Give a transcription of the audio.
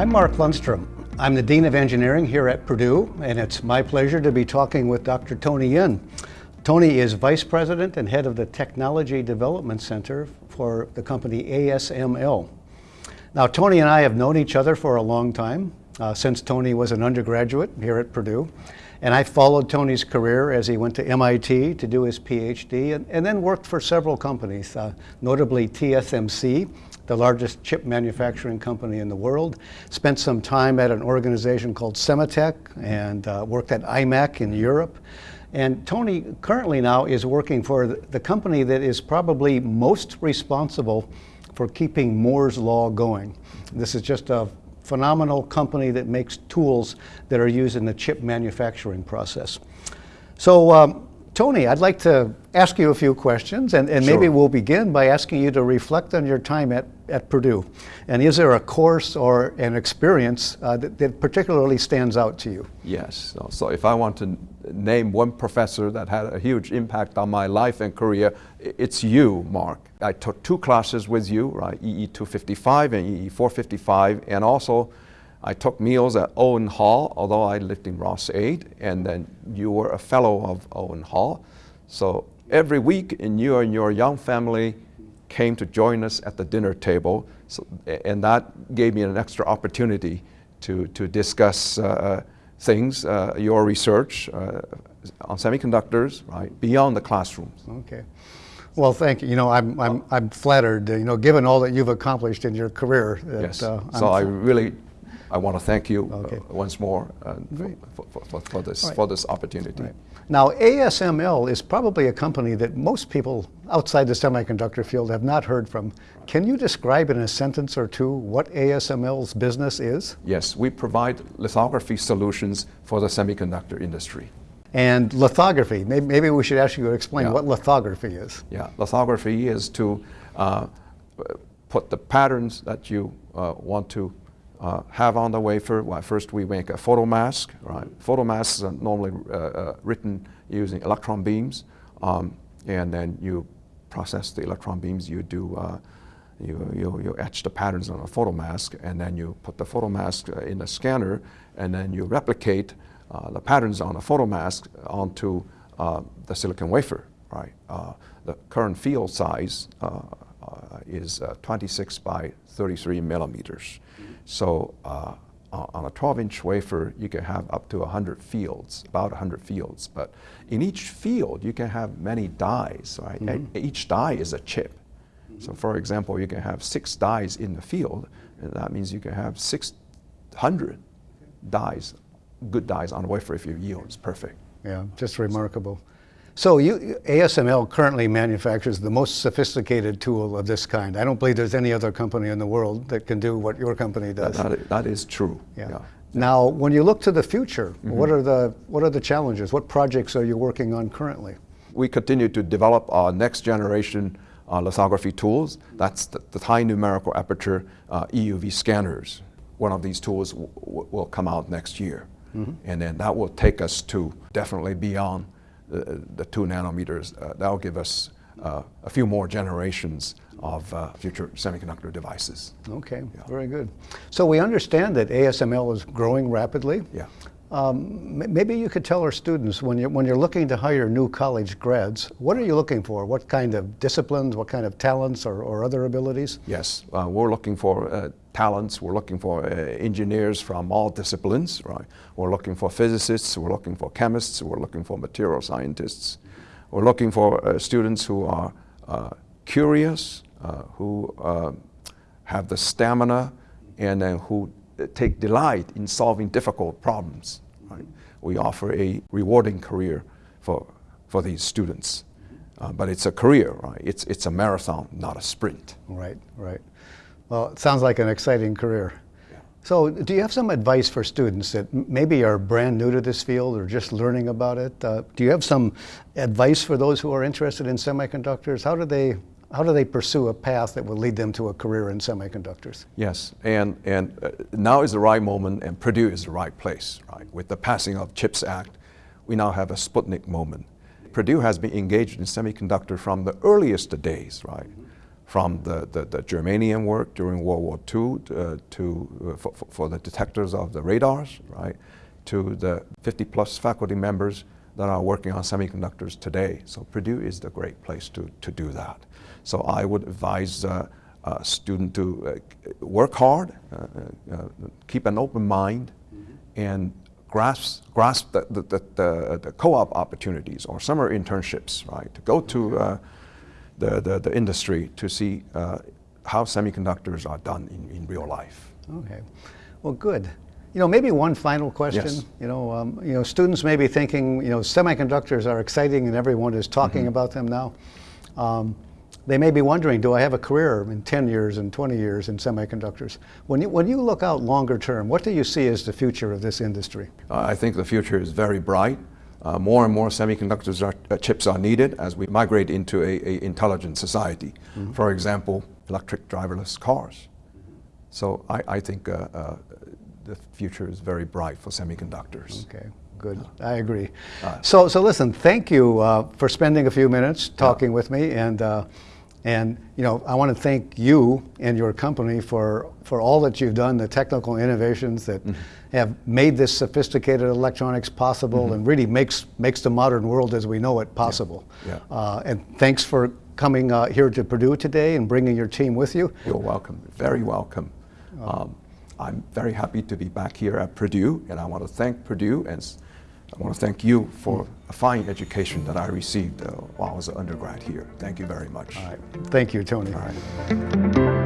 I'm Mark Lundstrom. I'm the Dean of Engineering here at Purdue, and it's my pleasure to be talking with Dr. Tony Yen. Tony is Vice President and Head of the Technology Development Center for the company ASML. Now, Tony and I have known each other for a long time, uh, since Tony was an undergraduate here at Purdue. And I followed Tony's career as he went to MIT to do his PhD and, and then worked for several companies, uh, notably TSMC, the largest chip manufacturing company in the world. Spent some time at an organization called Sematech and uh, worked at IMEC in Europe. And Tony currently now is working for the company that is probably most responsible for keeping Moore's Law going. This is just a phenomenal company that makes tools that are used in the chip manufacturing process. So um, Tony, I'd like to ask you a few questions, and, and sure. maybe we'll begin by asking you to reflect on your time at, at Purdue. And is there a course or an experience uh, that, that, particularly stands out to you? Yes. So, if I want to name one professor that had a huge impact on my life and career, it's you, Mark. I took two classes with you, right, EE 255 and EE 455, and also I took meals at Owen Hall, although I lived in Ross 8, and then you were a fellow of Owen Hall. So every week, and you and your young family came to join us at the dinner table, so, and that gave me an extra opportunity to, to discuss uh, things, uh, your research uh, on semiconductors, right, beyond the classrooms. Okay. Well, thank you. You know, I'm, I'm, I'm flattered, you know, given all that you've accomplished in your career. That, yes. Uh, so I really I want to thank you okay. uh, once more uh, for, for, for, for, this, right. for this opportunity. Right. Now, ASML is probably a company that most people outside the semiconductor field have not heard from. Can you describe in a sentence or two what ASML's business is? Yes, we provide lithography solutions for the semiconductor industry. And lithography, maybe, maybe we should ask you to explain yeah. what lithography is. Yeah, lithography is to uh, put the patterns that you uh, want to uh, have on the wafer. Well, first we make a photomask, right? Photomasks are normally uh, uh, written using electron beams, um, and then you process the electron beams. You do uh, you, you, you etch the patterns on a photomask, and then you put the photomask uh, in a scanner, and then you replicate uh, the patterns on a photomask onto the silicon wafer, right? the current field size is 26 by 33 millimeters. So uh, on a 12-inch wafer, you can have up to 100 fields, about 100 fields. But in each field, you can have many dies, right? Mm -hmm. Each die is a chip. So for example, you can have six dies in the field, and that means you can have 600 dies, good dies on a wafer if your yield is perfect. Yeah, just remarkable. So you, ASML currently manufactures the most sophisticated tool of this kind. I don't believe there's any other company in the world that can do what your company does. that, that, is true. Yeah. yeah. Now, when you look to the future, mm -hmm. what are the what are the challenges? What projects are you working on currently? We continue to develop our next generation uh, lithography tools. That's the, the high numerical aperture uh, EUV scanners. One of these tools will come out next year. Mm -hmm. And then that will take us to definitely beyond the, two nanometers, uh, that'll give us uh, a few more generations of uh, future semiconductor devices. Okay, yeah. very good. So we understand that ASML is growing rapidly. Yeah. Um, maybe you could tell our students when you're, when you're looking to hire new college grads, what are you looking for? What kind of disciplines, what kind of talents or, or other abilities? Yes, uh, we're looking for uh, talents, we're looking for uh, engineers from all disciplines, right? We're looking for physicists, we're looking for chemists, we're looking for material scientists. We're looking for uh, students who are uh, curious, uh, who have the stamina, and then who take delight in solving difficult problems. Right? We offer a rewarding career for, for these students. Uh, but it's a career, right? It's, it's a marathon, not a sprint. Right, right. Well, it sounds like an exciting career. So do you have some advice for students that maybe are brand new to this field or just learning about it? Uh, do you have some advice for those who are interested in semiconductors? How do they how do they pursue a path that will lead them to a career in semiconductors? Yes, and, and uh, now is the right moment and Purdue is the right place, right? With the passing of CHIPS Act, we now have a Sputnik moment. Purdue has been engaged in semiconductor from the earliest days, right? from the, the, the germanium work during World War II uh, to, uh, for, for- the detectors of the radars, right, to the 50 plus faculty members that are working on semiconductors today. So Purdue is the great place to, to do that. So I would advise uh, a student to uh, work hard, uh, uh, uh, keep an open mind, and grasp, grasp the, the, the, the, the co-op opportunities or summer internships, right? To go to uh, the, the, the industry to see uh, how semiconductors are done in, in real life. Okay. Well, good. You know, maybe one final question. Yes. You know, um, you know, students may be thinking, you know, semiconductors are exciting and everyone is talking about them now. Um, they may be wondering, do I have a career in 10 years and 20 years in semiconductors? When you, when you look out longer term, what do you see as the future of this industry? Uh, I think the future is very bright. Uh, more and more semiconductors are, uh, chips are needed as we migrate into a, a intelligent society. For example, electric driverless cars. So I, I think uh, uh, the future is very bright for semiconductors. Okay, good. I agree. Uh, So, so listen, thank you uh, for spending a few minutes talking with me, and uh, and you know, I want to thank you and your company for for all that you've done, the technical innovations that have made this sophisticated electronics possible, and really makes makes the modern world as we know it possible. Yeah. Uh, and thanks for coming uh, here to Purdue today and bringing your team with you. You're welcome, very welcome. Um, I'm very happy to be back here at Purdue, and I want to thank Purdue and I want to thank you for a fine education that I received uh, while I was an undergrad here. Thank you very much. All right. Thank you, Tony. All right.